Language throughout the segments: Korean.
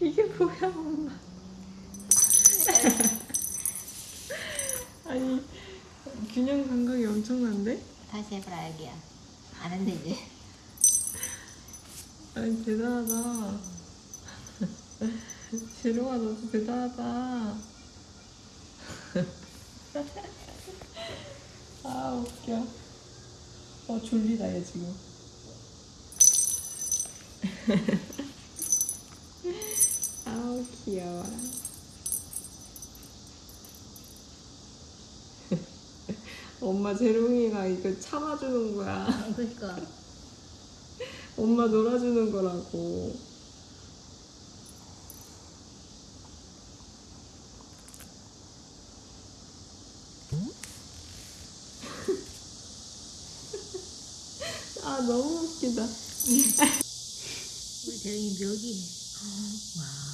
이게 뭐야 엄마 아니 균형 감각이 엄청난데? 다시 해보라 여기야. 안 한대 이제. 아니 대단하다. 재롱아 너도 대단하다. 아 웃겨. 어 졸리다 얘 지금 귀여워 엄마 재롱이가 이거 참아주는 거야. 그러니까. 엄마 놀아주는 거라고. 아 너무 웃기다. 우리 대령이 묘기네. 와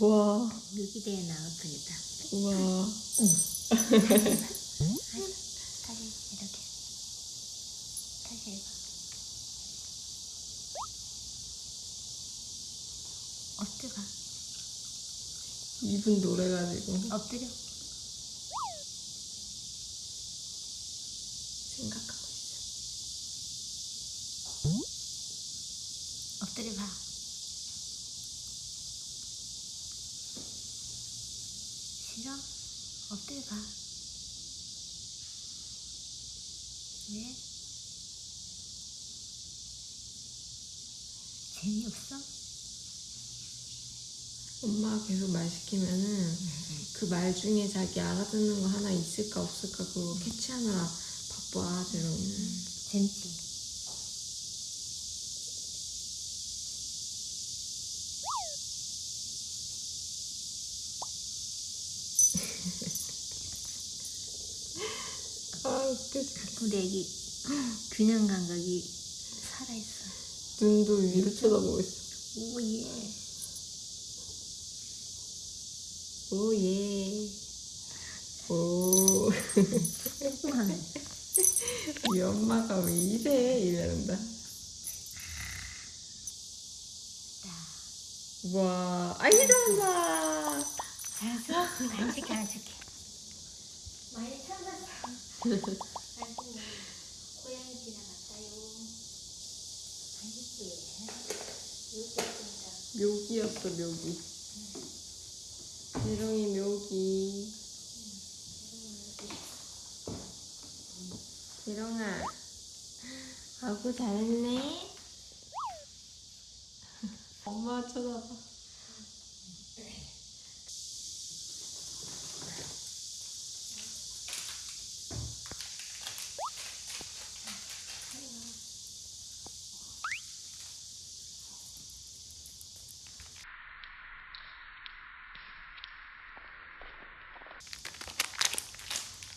와, 묘기 대회 나올 뻔했다 와. 다시 이렇게 다시 해봐 엎드가 이분 노래가지고. 엎드려. 생각하고 있어. 엎드려 봐 싫어? 엎드려 봐 왜? 재미없어? 엄마가 계속 말 시키면은 그 말 중에 자기 알아듣는 거 하나 있을까 없을까 그거 캐치하느라 바빠 재롱이는. 재밌지? 아 근데 애기 균형 감각이 살아있어 눈도 위로 쳐다보고 있어. 오예 오예. 오. 뚱뚱하네 우리 엄마가 왜 이래? 이러는다. 와, 아이 잘한다. 잘했어? 간식 하나 줄게 많이 찾았어 간식 고양이 지나갔다요 맛있지? 여기 있습니다 묘기였어, 묘기. 재롱이 묘기. 재롱아. 아구 잘했네. 엄마 쳐다봐.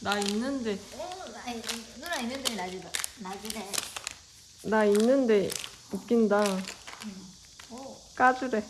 나 있는데, 어, 아니, 누나 있는데 나중에 나중에 나 있는데 웃긴다. 오. 까주래.